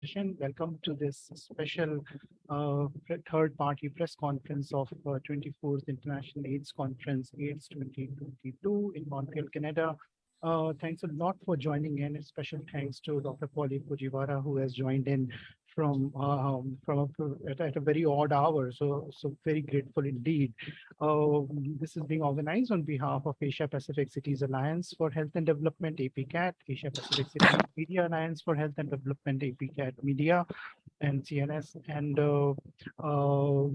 Welcome to this special uh, third-party press conference of uh, 24th International AIDS Conference, AIDS 2022 in Montreal, Canada. Uh, thanks a lot for joining in. A special thanks to Dr. Paula Fujiwara, who has joined in from um, from a, at, at, a very odd hour. So so very grateful indeed. Uh, this is being organized on behalf of Asia Pacific Cities Alliance for Health and Development, APCAT, Asia Pacific Cities Media Alliance for Health and Development, APCAT Media, and CNS. And uh, uh,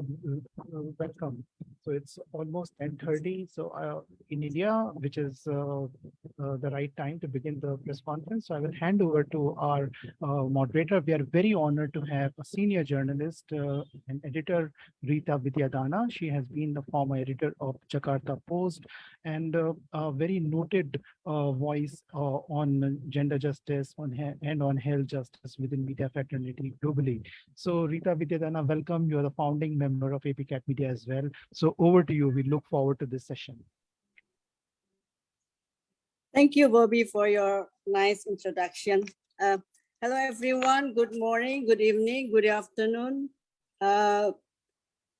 welcome. So it's almost 10:30. So uh, in India, which is uh, uh, the right time to begin the press conference. So I will hand over to our moderator. We are very honored to have a senior journalist uh, and editor, Rita Widiadana. She has been the former editor of Jakarta Post and uh, a very noted uh, voice uh, on gender justice on and on health justice within media fraternity globally. So Rita Widiadana, welcome. You are the founding member of APCAT Media as well. So over to you. We look forward to this session. Thank you, Bobby, for your nice introduction. Uh, Hello, everyone. Good morning, good evening, good afternoon. Uh,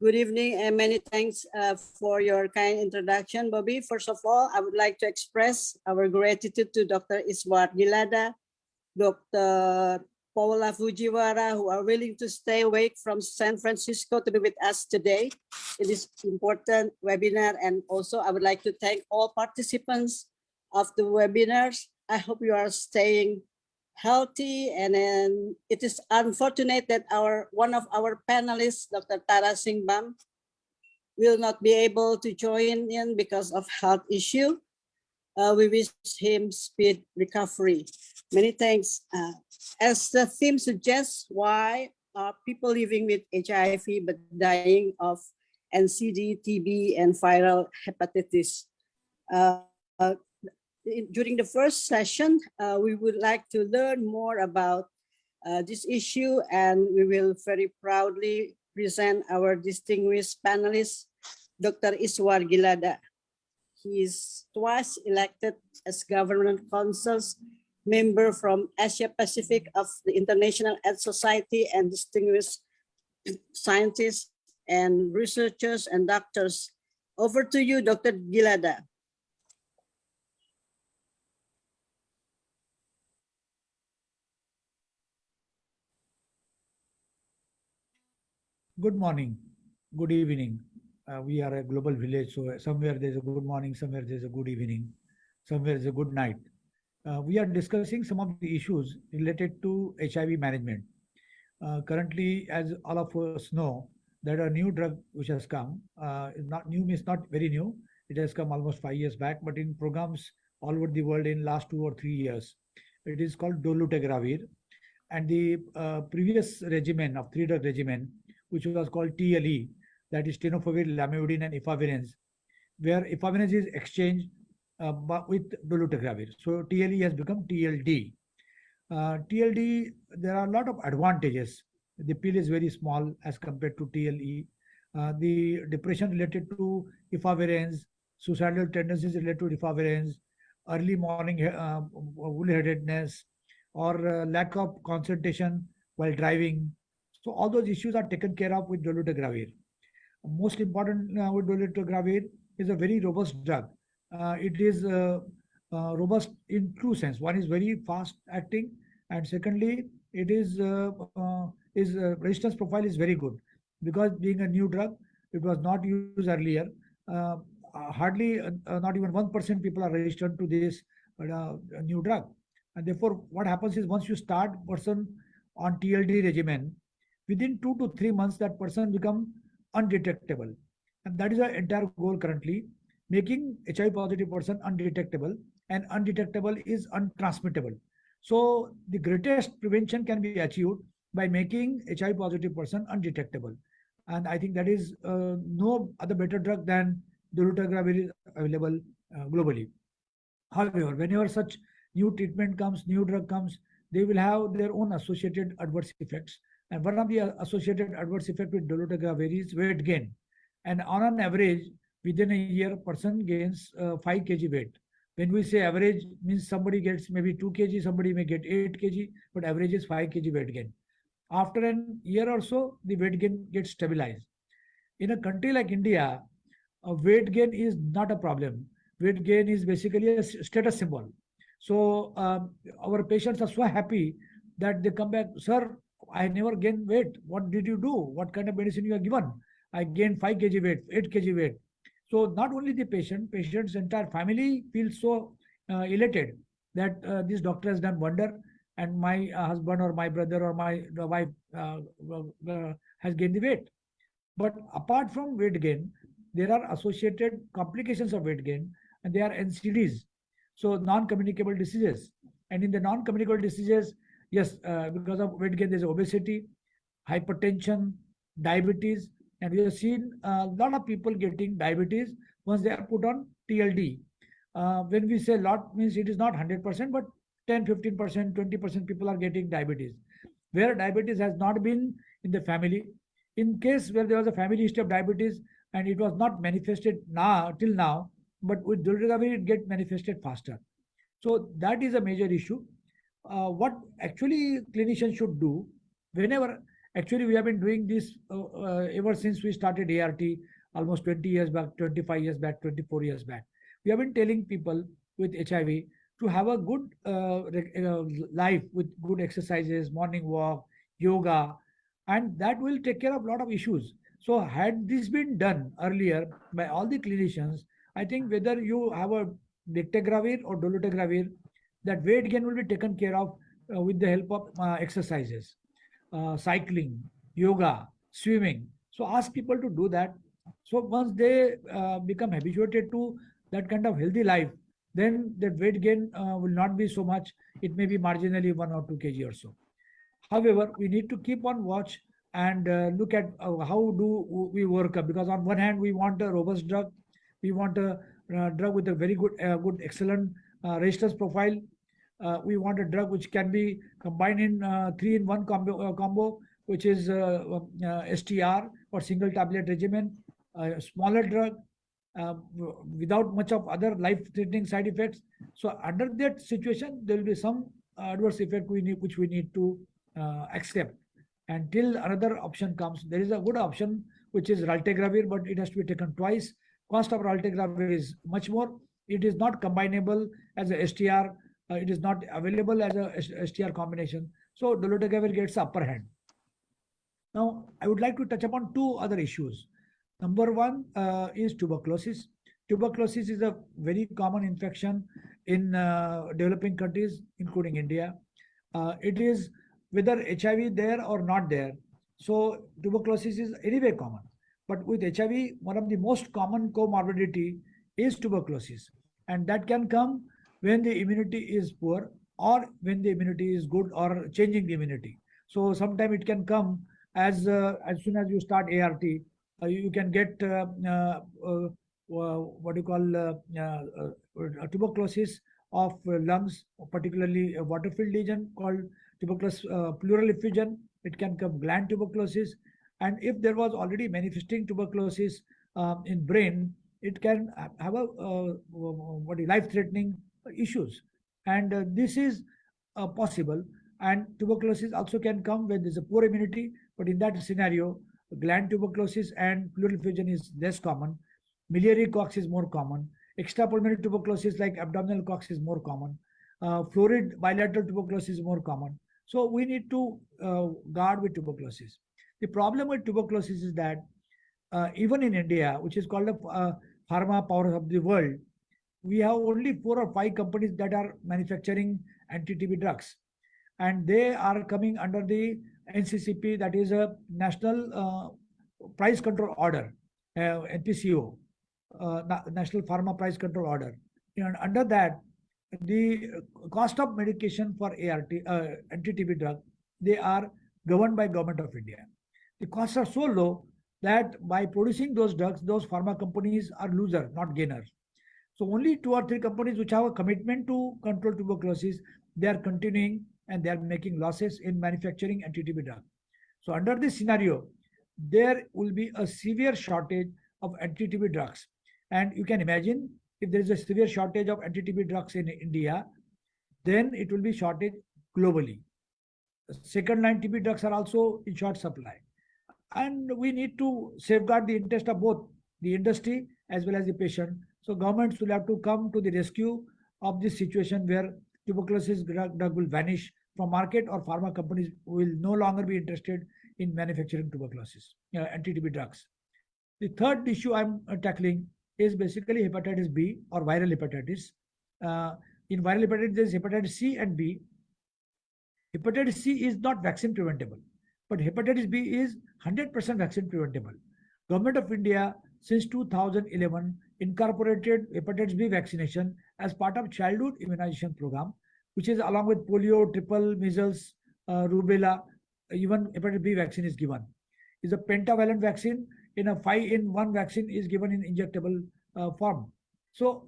good evening and many thanks uh, for your kind introduction, Bobby. First of all, I would like to express our gratitude to Dr. Ishwar Gilada, Dr. Paula Fujiwara, who are willing to stay awake from San Francisco to be with us today in this important webinar. And also, I would like to thank all participants of the webinars. I hope you are staying healthy and then it is unfortunate that our one of our panelists dr Tara Singh Bam will not be able to join in because of health issue uh, we wish him speed recovery many thanks uh, as the theme suggests why are people living with hiv but dying of ncd tb and viral hepatitis uh, uh during the first session, uh, we would like to learn more about uh, this issue and we will very proudly present our distinguished panelist, Dr. Ishwar Gilada. He is twice elected as government council's member from Asia Pacific of the International AIDS Society and distinguished scientists and researchers and doctors. Over to you, Dr. Gilada. good morning, good evening. Uh, we are a global village, so somewhere there's a good morning, somewhere there's a good evening, somewhere there's a good night. Uh, we are discussing some of the issues related to HIV management. Uh, currently, as all of us know, there are new drug which has come. Uh, not new means not very new. It has come almost five years back, but in programs all over the world in last two or three years. It is called dolutegravir. And the uh, previous regimen of three drug regimen which was called TLE, that is tenofovir, lamivudine, and efavirenz, where efavirenz is exchanged uh, with dolutegravir. So TLE has become TLD. Uh, TLD, there are a lot of advantages. The pill is very small as compared to TLE. Uh, the depression related to efavirenz, suicidal tendencies related to efavirenz, early morning uh, wool-headedness, or uh, lack of concentration while driving, so all those issues are taken care of with dolutegravir. Most important uh, with dolutegravir is a very robust drug. Uh, it is uh, uh robust in two sense. One is very fast acting, and secondly, it is uh, uh, is uh, resistance profile is very good because being a new drug, it was not used earlier. hardly not even one percent people are registered to this new drug, and therefore, what happens is once you start person on TLD regimen, within two to three months, that person become undetectable. And that is our entire goal currently, making HIV positive person undetectable and undetectable is untransmittable. So the greatest prevention can be achieved by making HIV positive person undetectable. And I think that is uh, no other better drug than dolutegravir is available uh, globally. However, whenever such new treatment comes, new drug comes, they will have their own associated adverse effects. And one of the associated adverse effect with dolutegravir is weight gain. And on an average, within a year, person gains uh, 5 kg weight. When we say average, means somebody gets maybe 2 kg, somebody may get 8 kg, but average is 5 kg weight gain. After an year or so, the weight gain gets stabilized. In a country like India, a weight gain is not a problem. Weight gain is basically a status symbol. So um, our patients are so happy that they come back, sir, I never gained weight. What did you do? What kind of medicine you have given? I gained 5 kg weight, 8 kg weight. So not only the patient, patient's entire family feels so uh, elated that uh, this doctor has done wonder and my uh, husband or my brother or my wife uh, has gained the weight. But apart from weight gain, there are associated complications of weight gain and they are NCDs. So non-communicable diseases. And in the non-communicable diseases, yes, uh, because of weight gain, there's obesity, hypertension, diabetes, and we have seen a lot of people getting diabetes once they are put on TLD. Uh, when we say lot means it is not 100%, but 10, 15%, 20% people are getting diabetes. Where diabetes has not been in the family, in case where there was a family history of diabetes and it was not manifested now till now, but with dolutegravir it get manifested faster. So that is a major issue. Uh, what actually clinicians should do whenever actually we have been doing this uh, uh, ever since we started ART almost 20 years back, 25 years back, 24 years back. We have been telling people with HIV to have a good uh, uh, life with good exercises, morning walk, yoga, and that will take care of a lot of issues. So had this been done earlier by all the clinicians, I think whether you have a bictegravir or dolutegravir, that weight gain will be taken care of uh, with the help of uh, exercises, uh, cycling, yoga, swimming. So ask people to do that. So once they uh, become habituated to that kind of healthy life, then that weight gain uh, will not be so much. It may be marginally one or two kg or so. However, we need to keep on watch and uh, look at uh, how do we work up because on one hand we want a robust drug, we want a uh, drug with a very good, good, excellent uh, resistance profile. Uh, we want a drug which can be combined in uh, three in one combo, uh, combo which is uh, um, uh, STR or single tablet regimen, a smaller drug uh, without much of other life-threatening side effects. So under that situation, there will be some adverse effect we need, which we need to accept. Until another option comes, there is a good option which is raltegravir, but it has to be taken twice. Cost of raltegravir is much more. It is not combinable as a STR. Uh, it is not available as a STR combination. So dolutegravir gets upper hand. Now, I would like to touch upon two other issues. Number one uh, is tuberculosis. Tuberculosis is a very common infection in uh, developing countries, including India. Uh, it is whether HIV there or not there. So tuberculosis is anyway common. But with HIV, one of the most common comorbidity is tuberculosis. And that can come when the immunity is poor or when the immunity is good or changing the immunity. So sometimes it can come as uh, as soon as you start ART, uh, you can get uh, uh, uh, what you call tuberculosis of lungs, particularly a water-filled lesion called tuberculosis pleural effusion. It can come gland tuberculosis, and if there was already manifesting tuberculosis um, in brain, it can have a uh, what life-threatening issues, and uh, this is uh, possible. And tuberculosis also can come when there's a poor immunity, but in that scenario, gland tuberculosis and pleural effusion is less common. Miliary Koch's is more common. Extrapulmonary tuberculosis like abdominal Koch's is more common. Uh, florid bilateral tuberculosis is more common. So we need to uh, guard with tuberculosis. The problem with tuberculosis is that uh, even in India, which is called the uh, pharma power of the world, we have only four or five companies that are manufacturing anti-TB drugs, and they are coming under the NCCP, that is a National uh, Price Control Order, uh, NPCO, uh, Na- National Pharma Price Control Order. And under that, the cost of medication for ART, uh, anti-TB drug, they are governed by government of India. The costs are so low that by producing those drugs, those pharma companies are loser, not gainers. So only two or three companies which have a commitment to control tuberculosis, they are continuing and they are making losses in manufacturing anti-TB drug. So under this scenario, there will be a severe shortage of anti-TB drugs. And you can imagine if there is a severe shortage of anti-TB drugs in India, then it will be shortage globally. second line TB drugs are also in short supply. And we need to safeguard the interest of both the industry as well as the patient. So governments will have to come to the rescue of this situation where tuberculosis drug, drug will vanish from market or pharma companies will no longer be interested in manufacturing tuberculosis, uh, anti-TB drugs. The third issue I'm uh, tackling is basically hepatitis B or viral hepatitis. Uh, in viral hepatitis, there's hepatitis C and B. Hepatitis C is not vaccine preventable, but hepatitis B is 100% vaccine preventable. Government of India since 2011 incorporated hepatitis B vaccination as part of childhood immunization program, which is along with polio, triple, measles, uh, rubella, even hepatitis B vaccine is given. Is a pentavalent vaccine in a five in one vaccine is given in injectable uh, form. So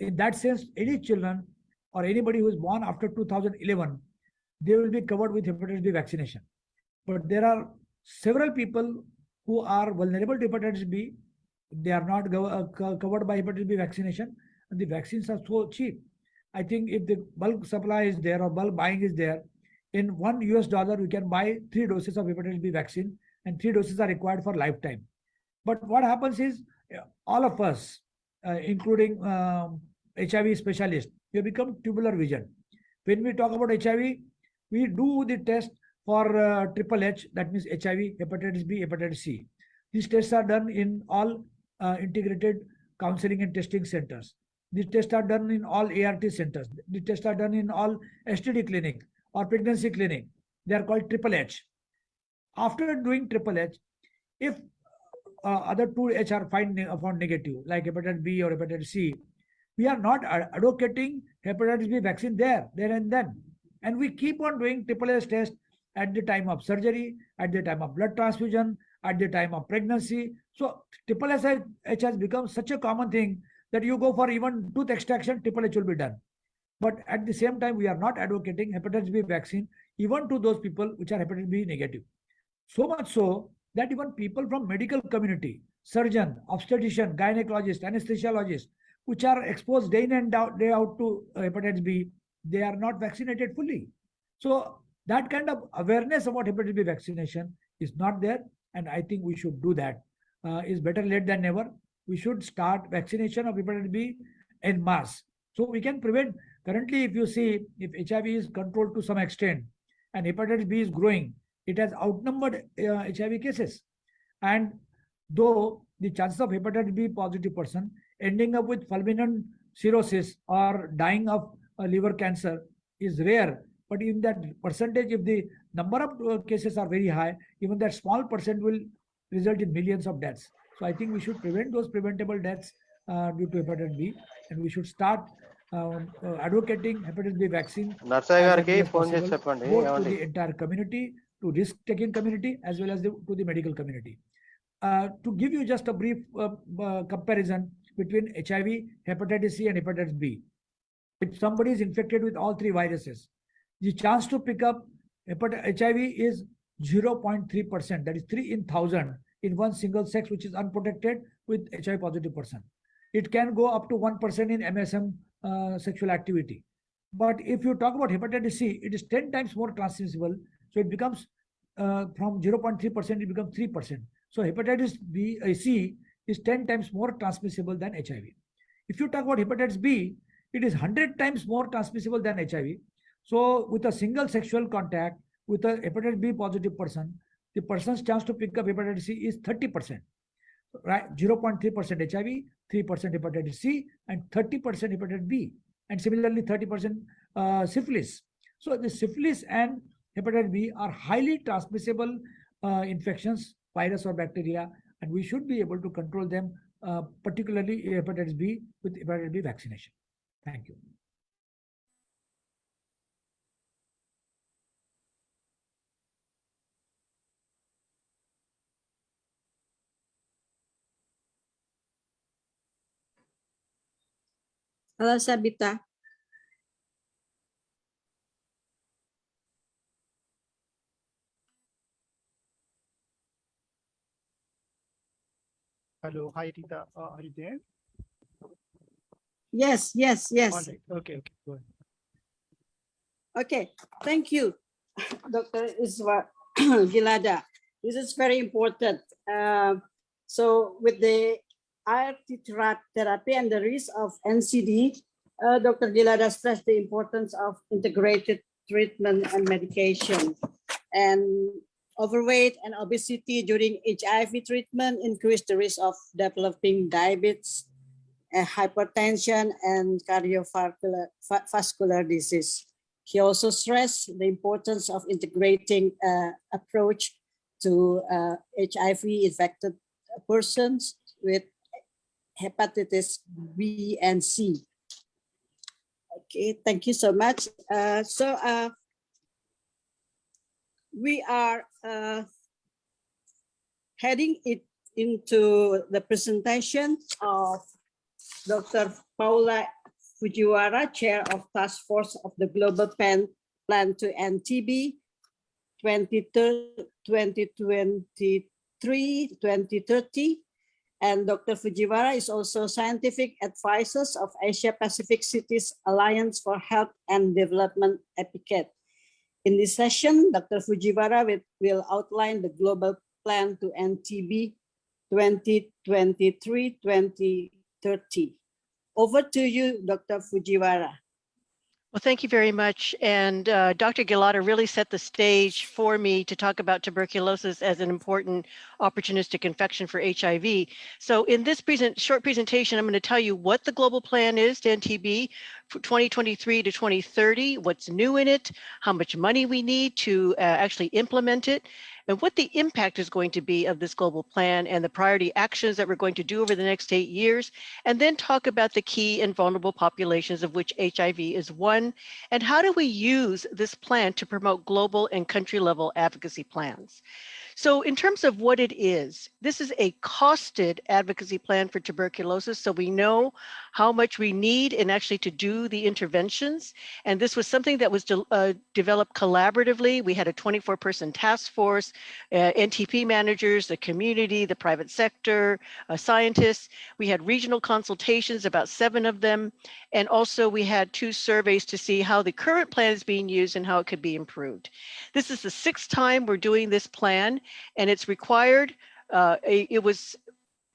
in that sense, any children or anybody who is born after 2011, they will be covered with hepatitis B vaccination. But there are several people who are vulnerable to hepatitis B. They are not uh, covered by hepatitis B vaccination, and the vaccines are so cheap. I think if the bulk supply is there or bulk buying is there, in one US dollar, we can buy three doses of hepatitis B vaccine, and three doses are required for lifetime. But what happens is, uh, all of us, uh, including um, HIV specialists, we become tubular vision. When we talk about HIV, we do the test for uh, triple H, that means HIV, hepatitis B, hepatitis C. These tests are done in all uh, integrated counseling and testing centers. These tests are done in all ART centers. The tests are done in all STD clinic or pregnancy clinic. They are called triple H. After doing triple H, if uh, other two H are find found negative, like hepatitis B or hepatitis C, we are not advocating hepatitis B vaccine there, there and then. And we keep on doing triple H test at the time of surgery, at the time of blood transfusion, at the time of pregnancy. So triple H has become such a common thing that you go for even tooth extraction, triple H will be done. But at the same time, we are not advocating hepatitis B vaccine even to those people which are hepatitis B negative. So much so that even people from medical community, surgeon, obstetrician, gynecologist, anesthesiologist, which are exposed day in and out, day out to uh, hepatitis B, they are not vaccinated fully. So that kind of awareness about hepatitis B vaccination is not there, and I think we should do that. Uh, is better late than never. We should start vaccination of hepatitis B in mass. so we can prevent. Currently, if you see, if HIV is controlled to some extent, and hepatitis B is growing, it has outnumbered uh, HIV cases. And though the chances of hepatitis B positive person ending up with fulminant cirrhosis or dying of uh, liver cancer is rare, but in that percentage, if the number of uh, cases are very high, even that small percent will result in millions of deaths. So I think we should prevent those preventable deaths uh, due to hepatitis B, and we should start um, uh, advocating hepatitis B vaccine. Possible, both to the entire community, to risk-taking community, as well as the, to the medical community. Uh, to give you just a brief uh, uh, comparison between HIV, hepatitis C, and hepatitis B, if somebody is infected with all three viruses, the chance to pick up hepat- HIV is 0.3%, that is 3 in 1000 in one single sex, which is unprotected with HIV positive person. It can go up to 1% in MSM uh, sexual activity. But if you talk about hepatitis C, it is 10 times more transmissible. So it becomes uh, from 0.3%, it becomes 3%. So hepatitis B, uh, C is 10 times more transmissible than HIV. If you talk about hepatitis B, it is 100 times more transmissible than HIV. So with a single sexual contact with a hepatitis B positive person, the person's chance to pick up hepatitis C is 30%. Right? 0.3% HIV, 3% hepatitis C, and 30% hepatitis B. And similarly, 30% uh, syphilis. So the syphilis and hepatitis B are highly transmissible uh, infections, virus or bacteria, and we should be able to control them, uh, particularly hepatitis B with hepatitis B vaccination. Thank you. Hello, Sabita. Hello, hi Rita, uh, are you there? Yes, yes, yes. right, okay, okay, go ahead. Okay, thank you. Dr. Iswa Gilada. This is very important. Uh, so with the Thera- therapy and the risk of NCD, uh, Dr. Gilada stressed the importance of integrated treatment and medication. And overweight and obesity during HIV treatment increase the risk of developing diabetes, uh, hypertension, and cardiovascular va- disease. He also stressed the importance of integrating uh, approach to uh, HIV infected persons with hepatitis B and C. Okay, thank you so much. Uh, so uh, we are uh, heading it into the presentation of Dr. Paula Fujiwara, Chair of Task Force of the Global Plan, Plan to End TB 2023-2030. And Dr. Fujiwara is also scientific advisors of Asia Pacific Cities Alliance for Health and Development APCAT. In this session, Dr. Fujiwara will, will outline the global plan to end TB 2023-2030. Over to you, Dr. Fujiwara. Well, thank you very much. And uh, Dr. Gilada really set the stage for me to talk about tuberculosis as an important opportunistic infection for HIV. So in this present short presentation, I'm going to tell you what the global plan is to end TB for 2023 to 2030, what's new in it, how much money we need to uh, actually implement it, and what the impact is going to be of this global plan and the priority actions that we're going to do over the next eight years, and then talk about the key and vulnerable populations of which HIV is one, and how do we use this plan to promote global and country level advocacy plans. So in terms of what it is, this is a costed advocacy plan for tuberculosis. So we know how much we need and actually to do the interventions. And this was something that was de uh, developed collaboratively. We had a 24 person task force, uh, NTP managers, the community, the private sector, uh, scientists. We had regional consultations, about seven of them. And also we had two surveys to see how the current plan is being used and how it could be improved. This is the sixth time we're doing this plan and it's required. Uh, it was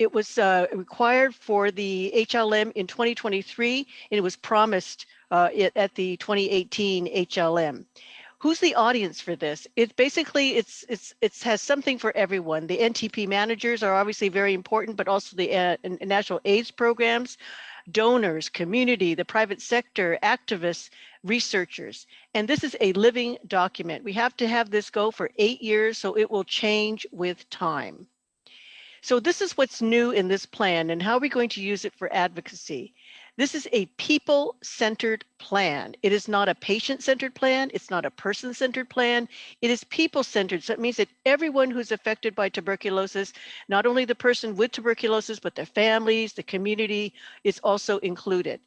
it was uh, required for the HLM in 2023, and it was promised uh, it, at the 2018 HLM. Who's the audience for this? It's basically it's it's it has something for everyone. The NTP managers are obviously very important, but also the uh, national AIDS programs, donors, community, the private sector, activists, researchers. And this is a living document. We have to have this go for eight years, so it will change with time. So this is what's new in this plan and how are we going to use it for advocacy? This is a people-centered plan. It is not a patient-centered plan. It's not a person-centered plan. It is people-centered. So it means that everyone who's affected by tuberculosis, not only the person with tuberculosis, but their families, the community is also included.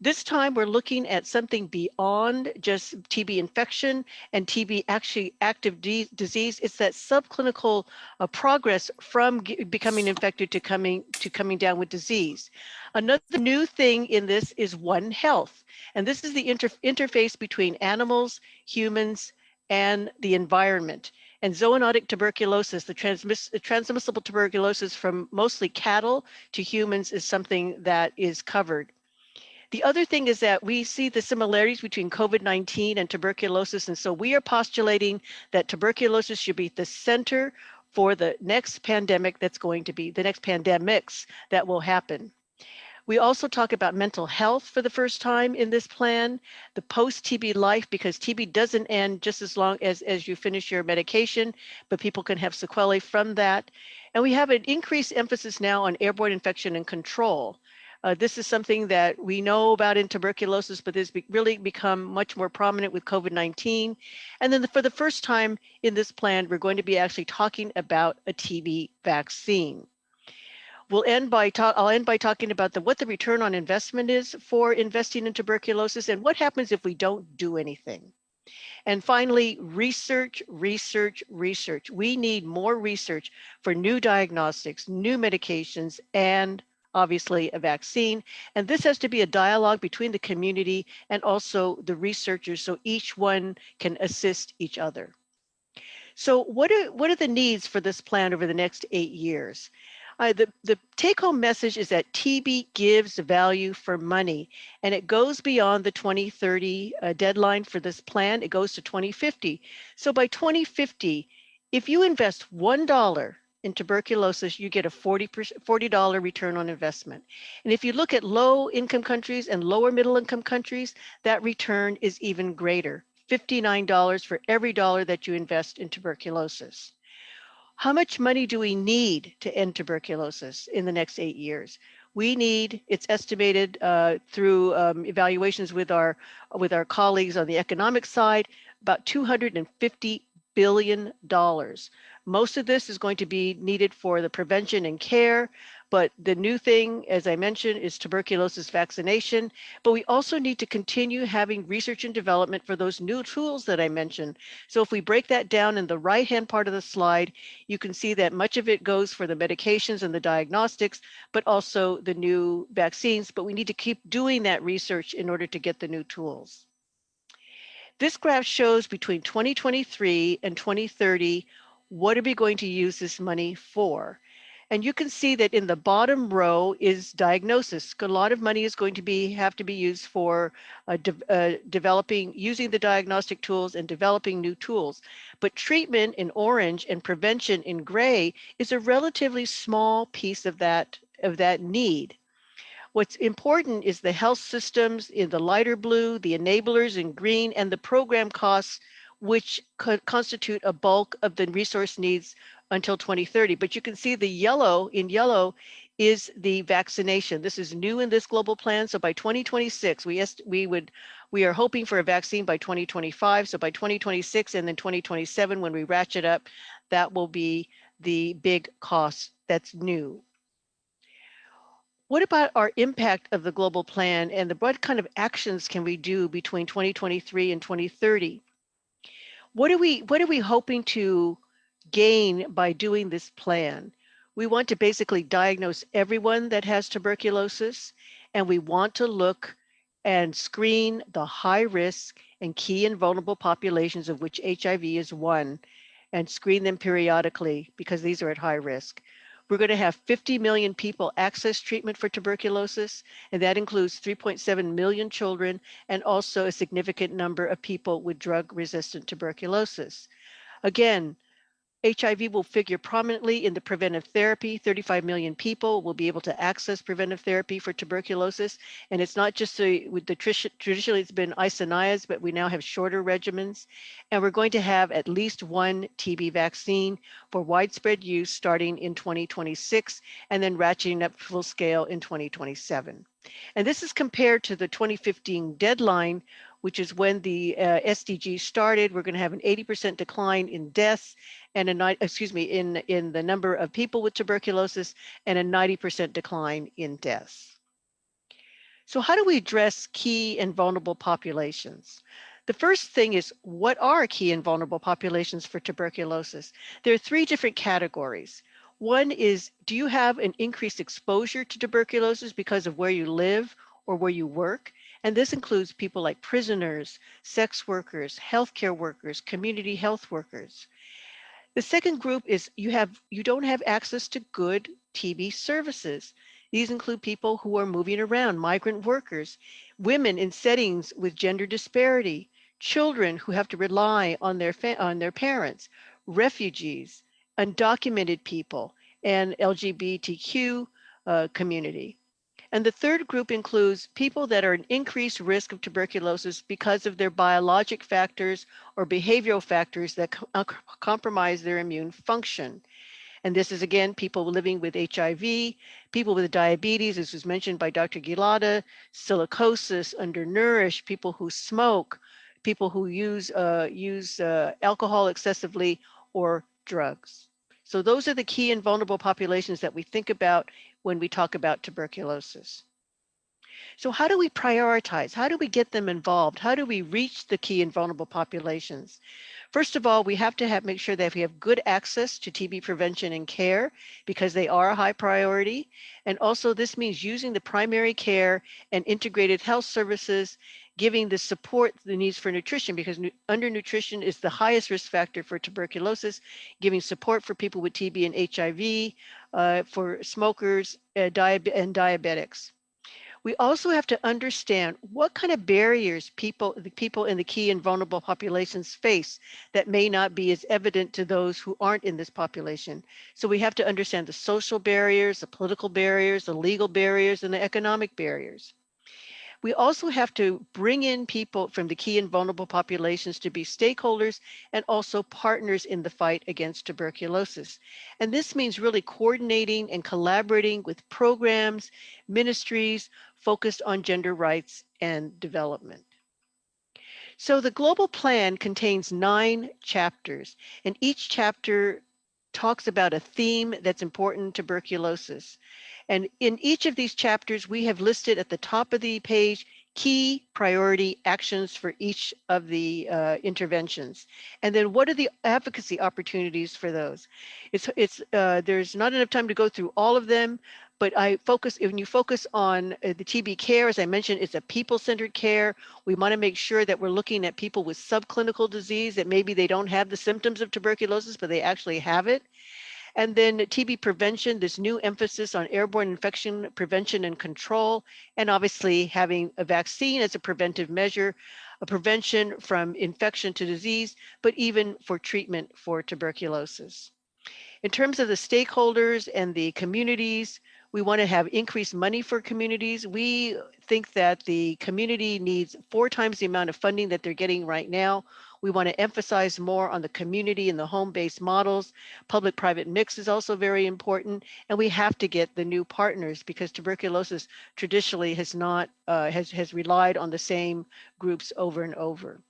This time we're looking at something beyond just TB infection and TB actually active disease. It's that subclinical uh, progress from becoming infected to coming to coming down with disease. Another new thing in this is One Health, and this is the inter interface between animals, humans, and the environment. And zoonotic tuberculosis, the, transmiss transmissible tuberculosis from mostly cattle to humans is something that is covered. The other thing is that we see the similarities between COVID-19 and tuberculosis. And so we are postulating that tuberculosis should be the center for the next pandemic that's going to be the next pandemics that will happen. We also talk about mental health for the first time in this plan, the post-TB life, because TB doesn't end just as long as, as you finish your medication, but people can have sequelae from that. And we have an increased emphasis now on airborne infection and control. Uh, this is something that we know about in tuberculosis, but has be really become much more prominent with COVID-19. And then the, for the first time in this plan, we're going to be actually talking about a TB vaccine. We'll end by talk, I'll end by talking about the, what the return on investment is for investing in tuberculosis and what happens if we don't do anything. And finally, research, research, research. We need more research for new diagnostics, new medications, and obviously a vaccine. And this has to be a dialogue between the community and also the researchers so each one can assist each other. So what are, what are the needs for this plan over the next eight years? Uh, the, the take home message is that TB gives value for money and it goes beyond the 2030 uh, deadline for this plan. It goes to 2050. So by 2050, if you invest $1 in tuberculosis, you get a 40 $40 return on investment. And if you look at low income countries and lower middle income countries, that return is even greater, $59 for every dollar that you invest in tuberculosis. How much money do we need to end tuberculosis in the next eight years? We need, it's estimated uh, through um, evaluations with our, with our colleagues on the economic side, about 250 billion dollars. Most of this is going to be needed for the prevention and care, but the new thing, as I mentioned, is tuberculosis vaccination. But we also need to continue having research and development for those new tools that I mentioned. So if we break that down in the right-hand part of the slide, you can see that much of it goes for the medications and the diagnostics, but also the new vaccines. But we need to keep doing that research in order to get the new tools. This graph shows between 2023 and 2030, what are we going to use this money for? And you can see that in the bottom row is diagnosis. A lot of money is going to be have to be used for uh, de uh, developing, using the diagnostic tools and developing new tools. But treatment in orange and prevention in gray is a relatively small piece of that of that need. What's important is the health systems in the lighter blue, the enablers in green, and the program costs, which could constitute a bulk of the resource needs until 2030. But you can see the yellow in yellow is the vaccination. This is new in this global plan. So by 2026, we we would we are hoping for a vaccine by 2025. So by 2026 and then 2027, when we ratchet up, that will be the big cost that's new. What about our impact of the global plan and the, what kind of actions can we do between 2023 and 2030? What are we what are we hoping to gain by doing this plan? We want to basically diagnose everyone that has tuberculosis and we want to look and screen the high risk and key and vulnerable populations of which HIV is one and screen them periodically because these are at high risk. We're going to have 50 million people access treatment for tuberculosis, and that includes 3.7 million children and also a significant number of people with drug-resistant tuberculosis. Again, HIV will figure prominently in the preventive therapy. 35 million people will be able to access preventive therapy for tuberculosis. And it's not just a, with the traditionally it's been isoniazid, but we now have shorter regimens. And we're going to have at least one TB vaccine for widespread use starting in 2026 and then ratcheting up full scale in 2027. And this is compared to the 2015 deadline, which is when the uh, SDG started. We're going to have an 80% decline in deaths and a excuse me in in the number of people with tuberculosis and a 90% decline in deaths. So how do we address key and vulnerable populations? The first thing is what are key and vulnerable populations for tuberculosis? There are three different categories. One is, do you have an increased exposure to tuberculosis because of where you live or where you work? And this includes people like prisoners, sex workers, healthcare workers, community health workers. The second group is you have you don't have access to good TB services. These include people who are moving around, migrant workers, women in settings with gender disparity, children who have to rely on their on their parents, refugees, undocumented people, and LGBTQ uh, community. And the third group includes people that are at increased risk of tuberculosis because of their biologic factors or behavioral factors that uh, compromise their immune function. And this is again, people living with HIV, people with diabetes, as was mentioned by Dr. Gilada, silicosis, undernourished, people who smoke, people who use, uh, use uh, alcohol excessively or drugs. So those are the key and vulnerable populations that we think about when we talk about tuberculosis. So how do we prioritize? How do we get them involved? How do we reach the key and vulnerable populations? First of all, we have to have make sure that we have good access to TB prevention and care because they are a high priority. And also this means using the primary care and integrated health services, giving the support the needs for nutrition because undernutrition is the highest risk factor for tuberculosis, giving support for people with TB and HIV, uh, for smokers uh, and diabetics. We also have to understand what kind of barriers people, the people in the key and vulnerable populations face that may not be as evident to those who aren't in this population. So we have to understand the social barriers, the political barriers, the legal barriers, and the economic barriers. We also have to bring in people from the key and vulnerable populations to be stakeholders and also partners in the fight against tuberculosis. And this means really coordinating and collaborating with programs, ministries focused on gender rights and development. So the global plan contains nine chapters and each chapter talks about a theme that's important tuberculosis. And in each of these chapters, we have listed at the top of the page key priority actions for each of the uh, interventions. And then what are the advocacy opportunities for those? It's, it's uh, there's not enough time to go through all of them, but I focus, when you focus on uh, the TB care, as I mentioned, it's a people-centered care. We wanna make sure that we're looking at people with subclinical disease that maybe they don't have the symptoms of tuberculosis, but they actually have it. And then TB prevention, this new emphasis on airborne infection prevention and control, and obviously having a vaccine as a preventive measure, a prevention from infection to disease, but even for treatment for tuberculosis. In terms of the stakeholders and the communities, we want to have increased money for communities. We think that the community needs four times the amount of funding that they're getting right now. We want to emphasize more on the community and the home-based models. Public-private mix is also very important, and we have to get the new partners because tuberculosis traditionally has not uh, has has relied on the same groups over and over.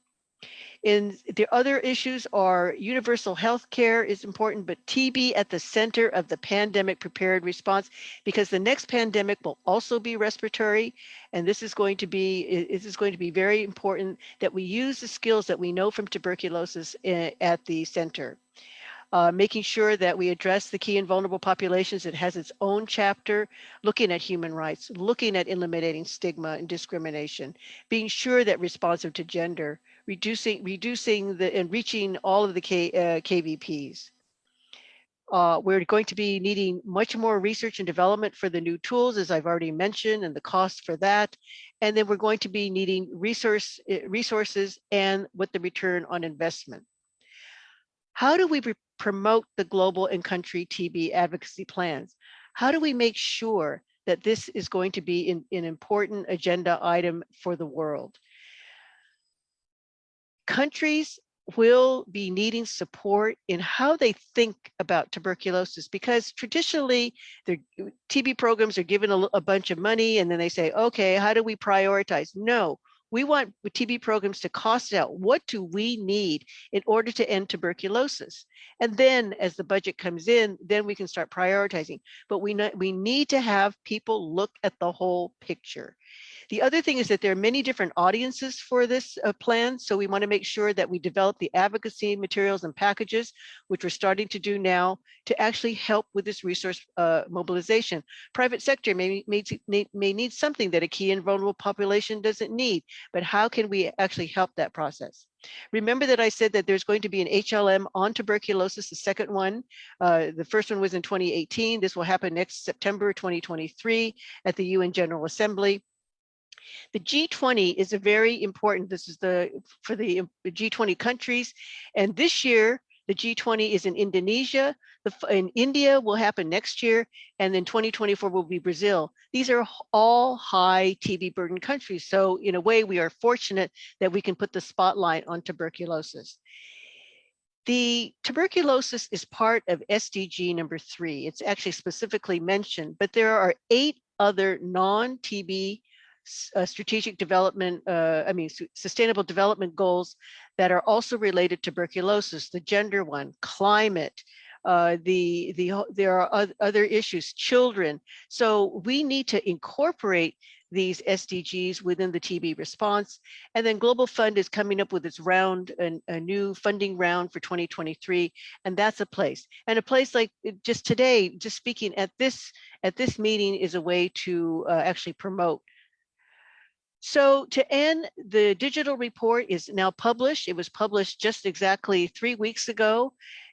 In the other issues are universal health care is important, but TB at the center of the pandemic prepared response, because the next pandemic will also be respiratory. And this is going to be, this is going to be very important that we use the skills that we know from tuberculosis eh, at the center. Uh, making sure that we address the key and vulnerable populations. It has its own chapter, looking at human rights, looking at eliminating stigma and discrimination, being sure that responsive to gender, reducing reducing the and reaching all of the K, uh, KVPs. Uh, we're going to be needing much more research and development for the new tools, as I've already mentioned, and the cost for that. And then we're going to be needing resource uh, resources and what the return on investment. How do we promote the global and country TB advocacy plans? How do we make sure that this is going to be an important agenda item for the world? Countries will be needing support in how they think about tuberculosis because traditionally the TB programs are given a, a, bunch of money and then they say, okay, how do we prioritize? No, we want TB programs to cost out. What do we need in order to end tuberculosis? And then as the budget comes in, then we can start prioritizing. But we, we need to have people look at the whole picture. The other thing is that there are many different audiences for this uh, plan. So we want to make sure that we develop the advocacy materials and packages, which we're starting to do now to actually help with this resource uh, mobilization. Private sector may, may, may need something that a key and vulnerable population doesn't need, but how can we actually help that process? Remember that I said that there's going to be an HLM on tuberculosis, the second one. Uh, the first one was in 2018. This will happen next September 2023 at the UN General Assembly. The G20 is a very important, this is the for the G20 countries. And this year, the G20 is in Indonesia, the, in India will happen next year, and then 2024 will be Brazil. These are all high TB burden countries. So in a way, we are fortunate that we can put the spotlight on tuberculosis. The tuberculosis is part of SDG number three. It's actually specifically mentioned, but there are eight other non-TB uh, strategic development, uh, I mean, sustainable development goals that are also related to tuberculosis, the gender one, climate, uh, the, the, there are other issues, children. So we need to incorporate these SDGs within the TB response. And then Global Fund is coming up with its round, a, a new funding round for 2023. And that's a place. And a place like just today, just speaking at this, at this meeting is a way to uh, actually promote so to end, the digital report is now published. It was published just exactly three weeks ago.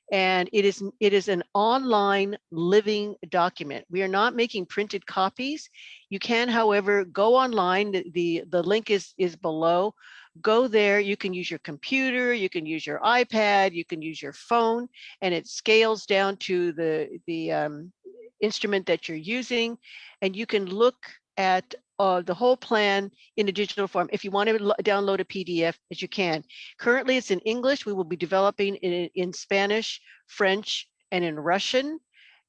And it is, it is an online living document. We are not making printed copies. You can, however, go online. The, the, the link is, is below. Go there. You can use your computer. You can use your iPad. You can use your phone. And it scales down to the, the um, instrument that you're using. And you can look at uh, the whole plan in a digital form. If you want to download a PDF, as you can. Currently, it's in English. We will be developing in, in Spanish, French, and in Russian,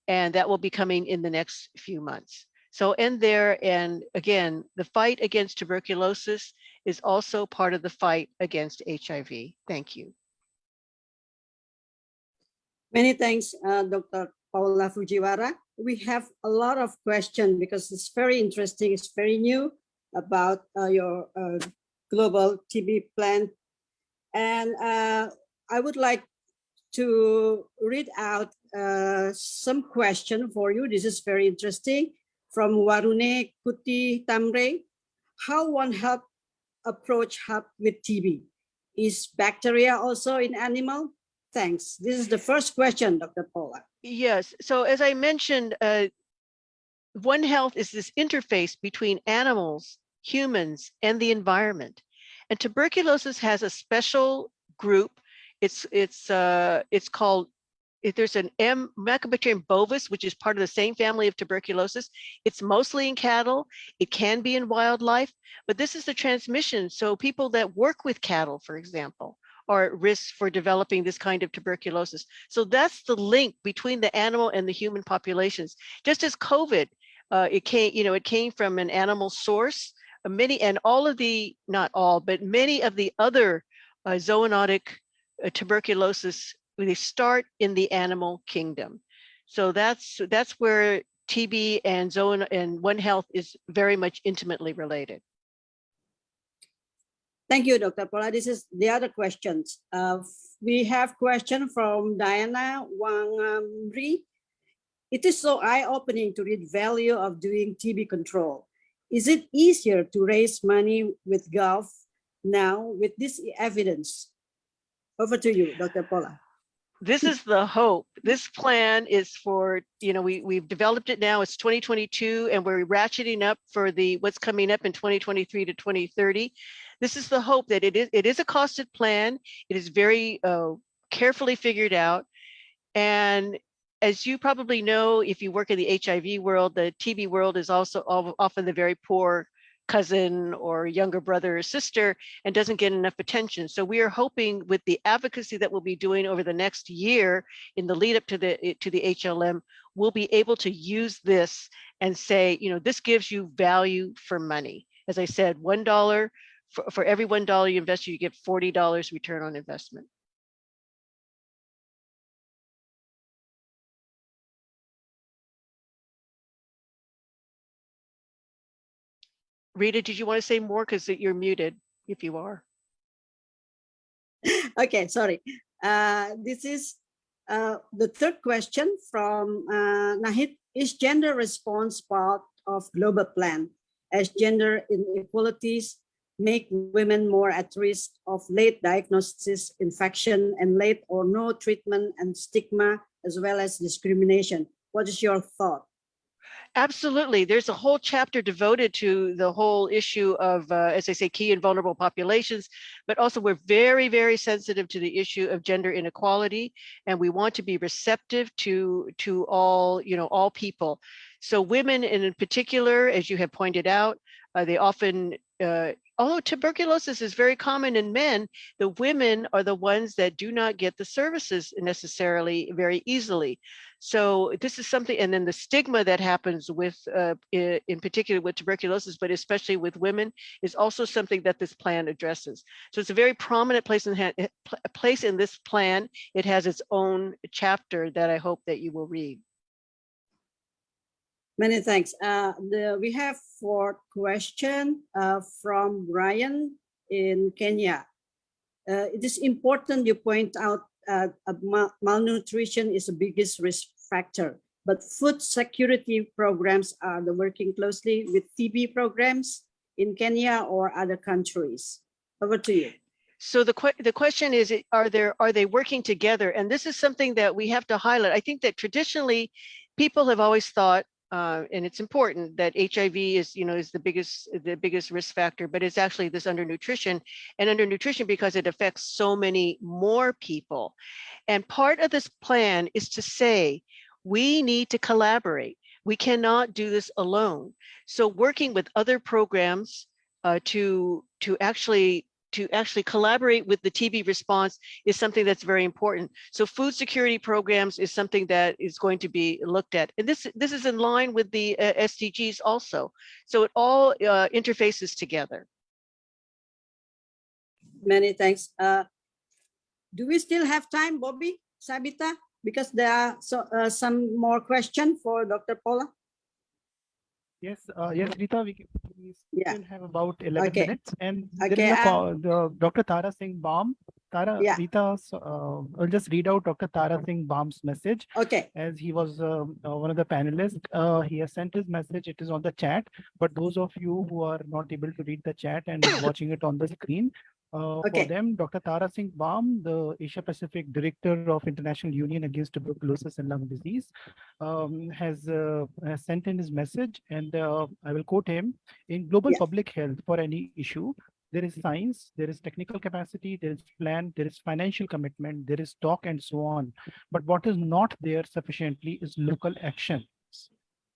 and that will be coming in the next few months. So end there, and again, the fight against tuberculosis is also part of the fight against HIV. Thank you. Many thanks, uh, Dr. Paula Fujiwara. We have a lot of questions because it's very interesting. It's very new about uh, your uh, global TB plan. And uh, I would like to read out uh, some question for you. This is very interesting from Warune Kuti Tamre. How one help approach help with TB? Is bacteria also in animal? Thanks. This is the first question, Dr. Paula. Yes, so as I mentioned, uh, One Health is this interface between animals, humans, and the environment. And tuberculosis has a special group. It's it's uh, it's called. If there's an M. Mycobacterium bovis, which is part of the same family of tuberculosis. It's mostly in cattle. It can be in wildlife, but this is the transmission. So people that work with cattle, for example, are at risk for developing this kind of tuberculosis. So that's the link between the animal and the human populations. Just as COVID, uh, it came, you know, it came from an animal source. Uh, many and all of the, not all, but many of the other uh, zoonotic uh, tuberculosis, they start in the animal kingdom. So that's that's where TB and zone and One Health is very much intimately related. Thank you, Dr. Paula. This is the other questions. Uh, we have question from Diana Wangamri. It is so eye-opening to read value of doing TB control. Is it easier to raise money with Gulf now with this evidence? Over to you, Dr. Paula. this is the hope. This plan is for, you know, we, we've developed it now, it's 2022 and we're ratcheting up for the, what's coming up in 2023 to 2030. This is the hope that it is, it is a costed plan. It is very uh, carefully figured out. And as you probably know, if you work in the HIV world, the TB world is also often the very poor cousin or younger brother or sister and doesn't get enough attention. So we are hoping with the advocacy that we'll be doing over the next year in the lead up to the to the HLM, we'll be able to use this and say, you know, this gives you value for money. As I said, one dollar for, for every one dollar you invest, you get forty dollars return on investment. Rita, did you want to say more? Because you're muted if you are. Okay, sorry. Uh, this is uh, the third question from uh, Nahid. Is gender response part of global plan as gender inequalities make women more at risk of late diagnosis, infection, and late or no treatment and stigma, as well as discrimination? What is your thought? Absolutely. There's a whole chapter devoted to the whole issue of, uh, as I say, key and vulnerable populations, but also we're very, very sensitive to the issue of gender inequality, and we want to be receptive to to all, you know, all people. So women, in particular, as you have pointed out, uh, they often, uh, although tuberculosis is very common in men, the women are the ones that do not get the services necessarily very easily. So this is something, and then the stigma that happens with, uh, in particular with tuberculosis, but especially with women, is also something that this plan addresses. So it's a very prominent place in eh, place in this plan. It has its own chapter that I hope that you will read. Many thanks. Uh, the, we have four question uh, from Brian in Kenya. Uh, it is important you point out uh, mal- malnutrition is the biggest risk factor, but food security programs are working closely with TB programs in Kenya or other countries. Over to you. So the que- the question is, are there are they working together? And this is something that we have to highlight. I think that traditionally, people have always thought, uh, and it's important that HIV is you know is the biggest the biggest risk factor, but it's actually this undernutrition and undernutrition because it affects so many more people. And part of this plan is to say we need to collaborate. We cannot do this alone. So working with other programs uh, to to actually to actually collaborate with the TB response is something that's very important. So food security programs is something that is going to be looked at. And this, this is in line with the uh, SDGs also. So it all uh, interfaces together. Many thanks. Uh, do we still have time, Bobby, Sabita? Because there are so, uh, some more questions for Dr. Paula. Yes, uh, yes, Rita, we, can- we Yeah. still have about eleven Okay. minutes and Okay, is a uh, call, the Dr. Tara Singh Bam. Tara, Yeah. Rita, uh, I'll just read out Dr. Tara Singh Bam's message Okay, as he was um, uh, one of the panelists. Uh, he has sent his message. It is on the chat, but those of you who are not able to read the chat and watching it on the screen, uh, Okay. for them, Dr. Tara Singh Bam, the Asia Pacific Director of International Union Against Tuberculosis and Lung Disease, um, has, uh, has sent in his message, and uh, I will quote him: "In global Yeah. public health, for any issue, there is science, there is technical capacity, there is plan, there is financial commitment, there is talk, and so on. But what is not there sufficiently is local actions.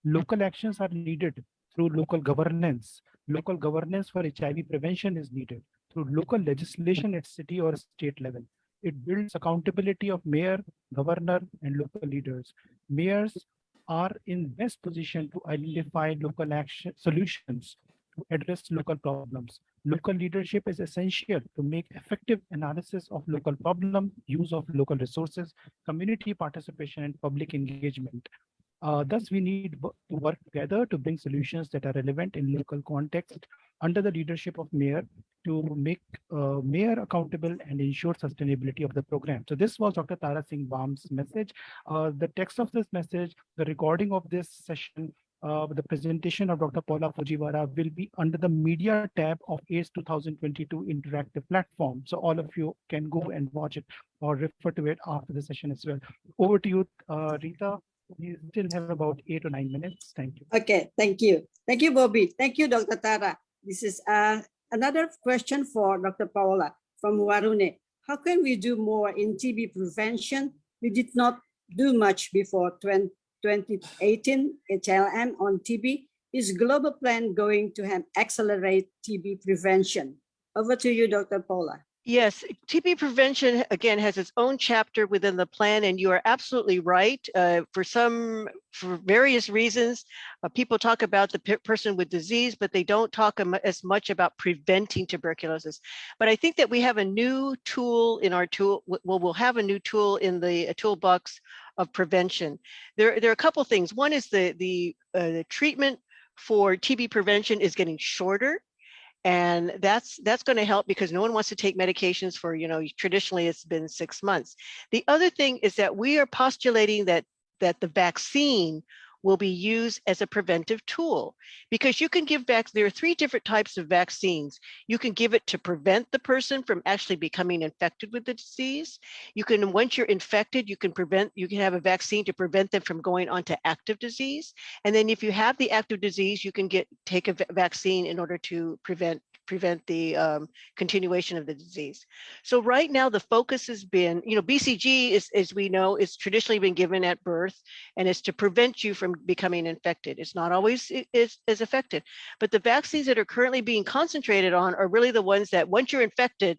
Local actions are needed through local governance. Local governance for HIV prevention is needed through local legislation at city or state level. It builds accountability of mayor, governor, and local leaders. Mayors are in best position to identify local action solutions to address local problems. Local leadership is essential to make effective analysis of local problem, use of local resources, community participation, and public engagement. Uh, thus, we need to work together to bring solutions that are relevant in local context under the leadership of mayor to make uh, mayor accountable and ensure sustainability of the program. So this was Dr. Tara Singh Bam's message. Uh, the text of this message, the recording of this session, uh, the presentation of Dr. Paula Fujiwara will be under the media tab of AIDS 2022 interactive platform. So all of you can go and watch it or refer to it after the session as well. Over to you, uh, Rita. We still have about eight or nine minutes. Thank you. okay, thank you. Thank you, Bobby. Thank you, Dr. Tara. This is uh, another question for Dr. Paula from Warune. How can we do more in TB prevention? We did not do much before 20 2018 HLM on TB. Is global plan going to have accelerate TB prevention? Over to you, Dr. Paula. Yes, TB prevention again has its own chapter within the plan, and you are absolutely right. Uh, for some, for various reasons, uh, people talk about the pe- person with disease, but they don't talk as much about preventing tuberculosis. But I think that we have a new tool in our tool. Well, we'll have a new tool in the uh, toolbox of prevention. There, there are a couple things. One is the the, uh, the treatment for TB prevention is getting shorter. And that's that's going to help because no one wants to take medications for, you know, traditionally it's been six months. The other thing is that we are postulating that that the vaccine will be used as a preventive tool because you can give back there are three different types of vaccines. You can give it to prevent the person from actually becoming infected with the disease. You can once you're infected you can prevent you can have a vaccine to prevent them from going on to active disease. And then if you have the active disease you can get take a vaccine in order to prevent prevent the um, continuation of the disease so right now the focus has been you know bcg is as we know is traditionally been given at birth and it's to prevent you from becoming infected. It's not always is as effective, but the vaccines that are currently being concentrated on are really the ones that once you're infected,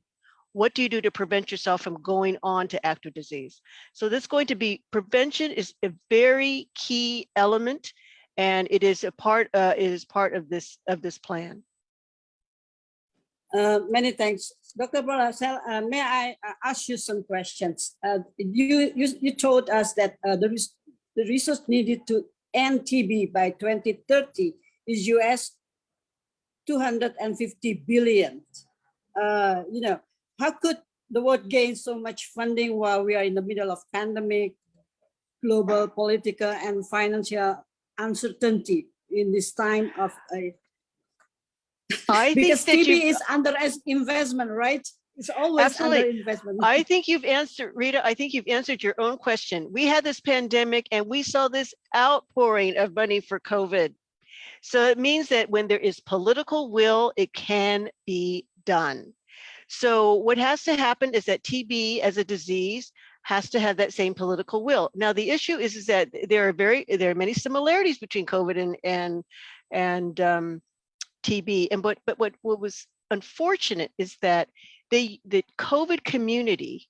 what do you do to prevent yourself from going on to active disease? So this going to be prevention is a very key element, and it is a part uh, it is part of this of this plan. Uh, many thanks. Dr. Barasel, uh, may I uh, ask you some questions? Uh, you, you, you told us that uh, the, res- the resource needed to end TB by 2030 is US 250 billion. Uh, you know, how could the world gain so much funding while we are in the middle of pandemic, global political and financial uncertainty in this time of a I think because TB you, is under investment, right? It's always under investment. I think you've answered, Rita, I think you've answered your own question. We had this pandemic and we saw this outpouring of money for COVID. So it means that when there is political will, it can be done. So what has to happen is that TB as a disease has to have that same political will. Now, the issue is, is that there are very, there are many similarities between COVID and, and, and um, TB. And what, but what, what was unfortunate is that they, the COVID community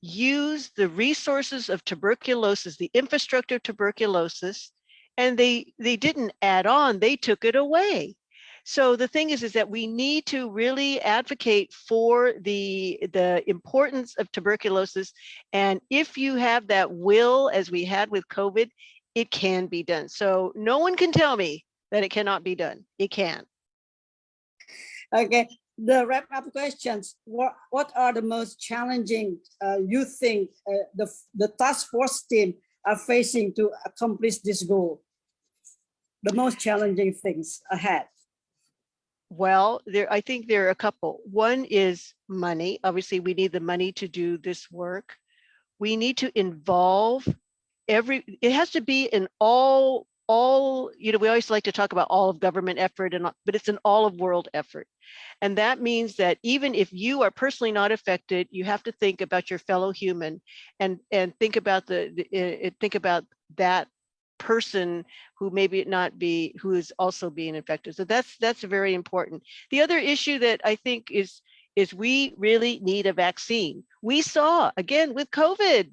used the resources of tuberculosis, the infrastructure of tuberculosis, and they, they didn't add on, they took it away. So the thing is, is that we need to really advocate for the, the importance of tuberculosis. And if you have that will, as we had with COVID, it can be done. So no one can tell me that it cannot be done. It can. Okay, the wrap up questions. What, what are the most challenging uh, you think uh, the, the task force team are facing to accomplish this goal? The most challenging things ahead. Well, there, I think there are a couple. One is money. Obviously, we need the money to do this work. We need to involve every, it has to be an all, all, you know, we always like to talk about all of government effort and, but it's an all of world effort. And that means that even if you are personally not affected, you have to think about your fellow human and, and think about the, the, uh, uh, think about that person who maybe not be who is also being infected. So that's that's very important. The other issue that I think is is we really need a vaccine. We saw again with COVID,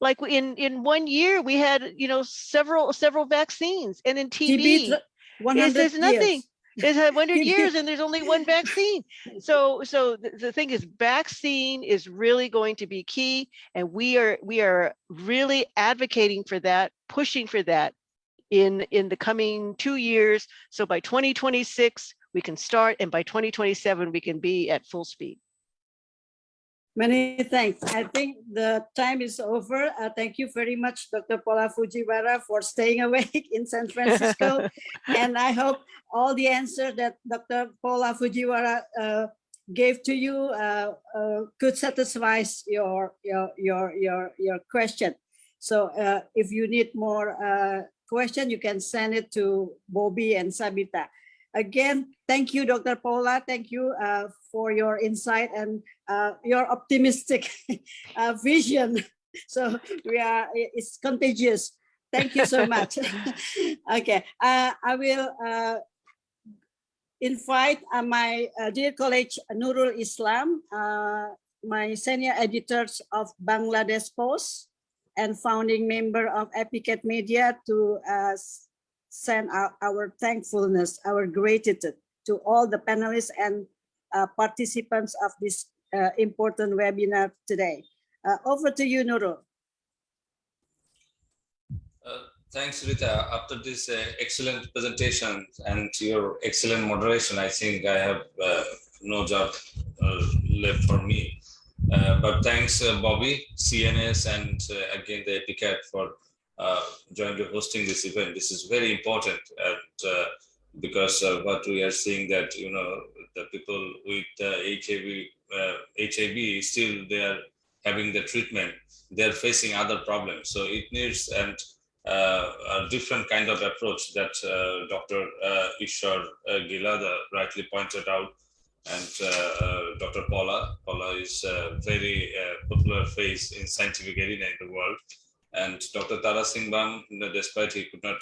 like in in one year we had you know several several vaccines, and in TB, TB, is 100 there's nothing. It's had 100 years and there's only one vaccine. So so the, the thing is vaccine is really going to be key and we are we are really advocating for that, pushing for that in in the coming 2 years. So by 2026 we can start and by 2027 we can be at full speed. Many thanks. I think the time is over. Uh, thank you very much, Dr. Paula Fujiwara, for staying awake in San Francisco. and I hope all the answers that Dr. Paula Fujiwara uh, gave to you uh, uh, could satisfy your your your your your question. So uh, if you need more uh, question, you can send it to Bobby and Sabita. Again, thank you, Dr. Paula. Thank you uh, for your insight and uh, your optimistic uh, vision. So we are, it's contagious. Thank you so much. okay, uh, I will uh, invite uh, my uh, dear colleague Nurul Islam, uh, my senior editors of Bangladesh Post and founding member of APCAT Media to send our, our thankfulness, our gratitude to all the panelists and uh, participants of this uh, important webinar today. Uh, over to you, Nurul. Uh, Thanks, Rita. After this uh, excellent presentation and your excellent moderation, I think I have no job left for me. But thanks, Bobby, CNS, and again, the APCAT for jointly hosting this event. This is very important and because what we are seeing that, you know, the people with uh, HIV, uh, HIV still they are having the treatment, they're facing other problems. So it needs and uh, a different kind of approach that uh, Dr. Uh, Ishwar uh, Gilada rightly pointed out. And Dr. Paula, Paula is a very popular face in scientific arena in the world. And Dr. Tara Singh Bam, you know, despite he could not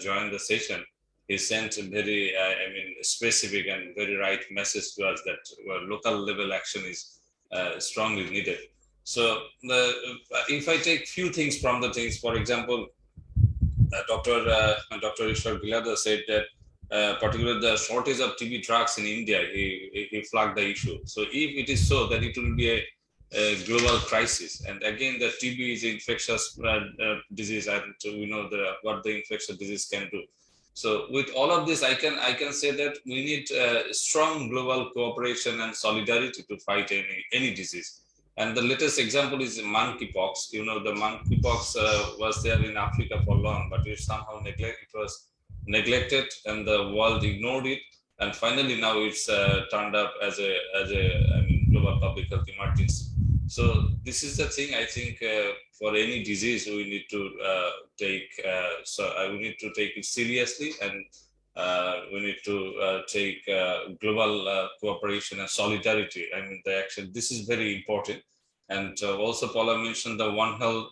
join the session, he sent a very, uh, I mean, specific and very right message to us that uh, local level action is uh, strongly needed. So if I take few things from the things, for example, uh, Dr. Uh, Dr. Ishwar Gilada said that uh, particularly the shortage of TB drugs in India, he, he- flagged the issue. So if it is so that it will be a, a global crisis. And again, the TB is infectious uh, uh, disease, and we know the what the infectious disease can do. So with all of this, I can I can say that we need uh, strong global cooperation and solidarity to fight any any disease. And the latest example is monkeypox. You know, the monkeypox uh, was there in Africa for long, but it somehow neglect it was neglected, and the world ignored it. And finally, now it's uh, turned up as a as a I mean, global public health emergency. So this is the thing. I think uh, for any disease, we need to uh, take uh, so uh, we need to take it seriously, and uh, we need to uh, take global cooperation and solidarity. I mean, the action. This is very important. And also, Paula mentioned the One Health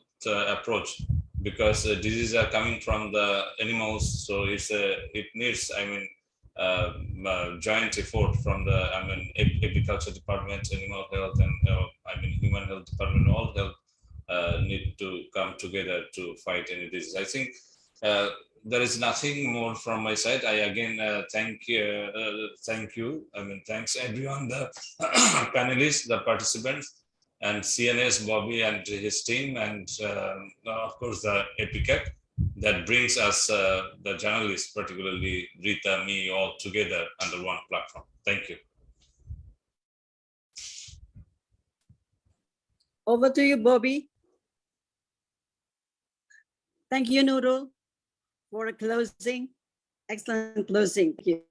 approach because diseases are coming from the animals, so it's it needs. I mean, uh, joint effort from the I mean agriculture department, animal health, and I mean human health department. All health uh, need to come together to fight any disease. I think uh, there is nothing more from my side. I again uh, thank you, uh, thank you. I mean thanks everyone, the panelists, the participants, and CNS Bobby and his team, and um, of course the APCAT that brings us uh, the journalists, particularly Rita, me, all together under one platform. Thank you. Over to you, Bobby. Thank you, Noodle, for a closing. Excellent closing. Thank you.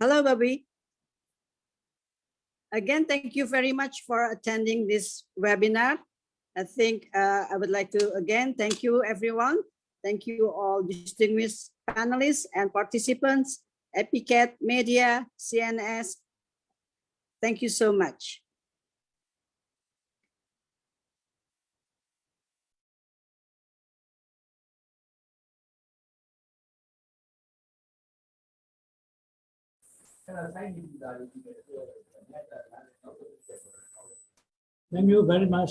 Hello, Bobby. Again, thank you very much for attending this webinar. I think uh, I would like to again thank you everyone. Thank you all distinguished panelists and participants, APCAT, media, CNS. Thank you so much. Thank you very much.